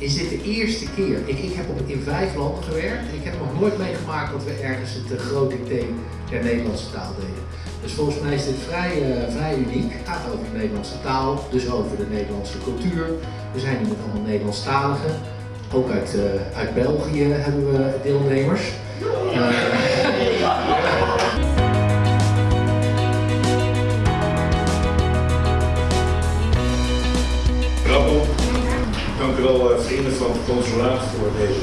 eerste keer. Ik, ik heb op, in vijf landen gewerkt. Ik heb nog nooit meegemaakt dat we ergens het uh, groot dicté der Nederlandse taal deden. Dus volgens mij is dit vrij, uh, vrij uniek. Het gaat over de Nederlandse taal, dus over de Nederlandse cultuur. We zijn hier met allemaal Nederlandstaligen. Ook uit, uh, uit België hebben we deelnemers. Rappel. Vrienden van het consulaat voor deze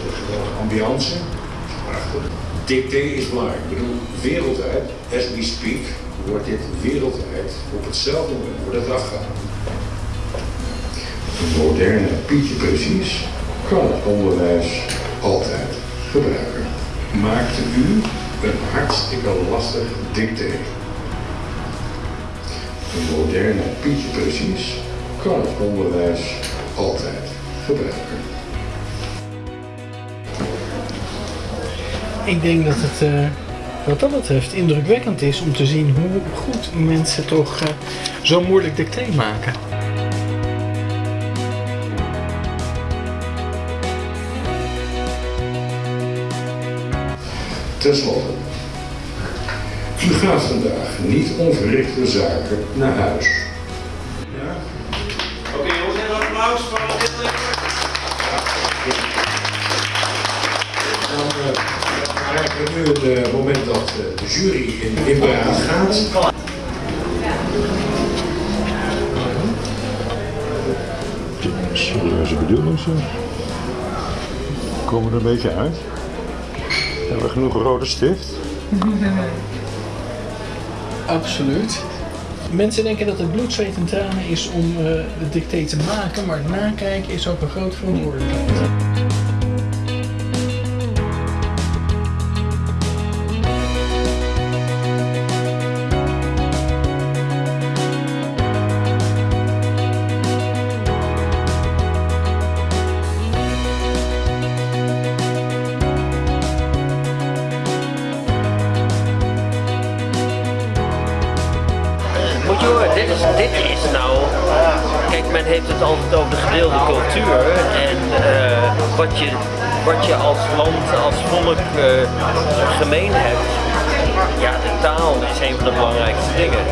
ambiance. Dicté is belangrijk. Ik bedoel, wereldwijd, as we speak, wordt dit wereldwijd op hetzelfde moment wordt het afgehaald. Een moderne Pietje precies kan het onderwijs altijd gebruiken. Maakte u een hartstikke lastig dicté? Een moderne Pietje precies kan het onderwijs altijd gebruiken. Ik denk dat het uh, wat dat betreft indrukwekkend is om te zien hoe goed mensen toch uh, zo moeilijk dicté maken. Ten slotte, u gaat vandaag niet onverrichte zaken naar huis. Dan krijgen we nu het moment dat de jury in, in beraad gaat. Serieuze bedoeling zo. Komen er een beetje uit? Hebben we genoeg rode stift? Absoluut. Mensen denken dat het bloed, zweet en tranen is om uh, de dicté te maken, maar het nakijken is ook een grote verantwoordelijkheid. Dit is, dit is nou. Kijk, men heeft het altijd over de gedeelde cultuur en uh, wat, je, wat je als land, als volk uh, gemeen hebt. Ja, de taal is een van de belangrijkste dingen.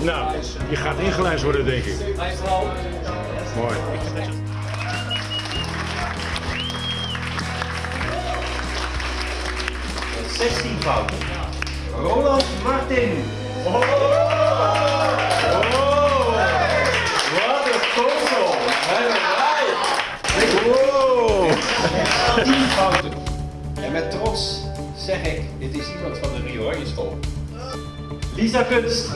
Nou, je gaat ingelijst worden, denk ik. Mooi. 16 fouten. Roland Martin. Oh, oh, wat een console. Wow. 10 fouten. En met trots zeg ik, dit is iemand van de Rio School. Lisa Kunst.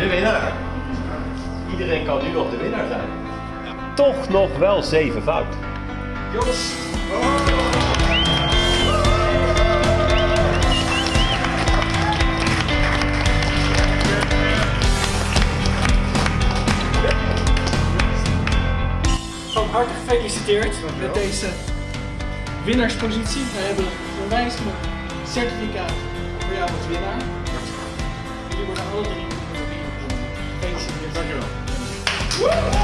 De winnaar. Iedereen kan nu nog de winnaar zijn. Toch nog wel zeven fout. Jos. Van harte gefeliciteerd met deze winnaarspositie. We hebben een wijzigend certificaat voor jou als winnaar. Jullie worden alle drie Gefeliciteerd. Dankjewel.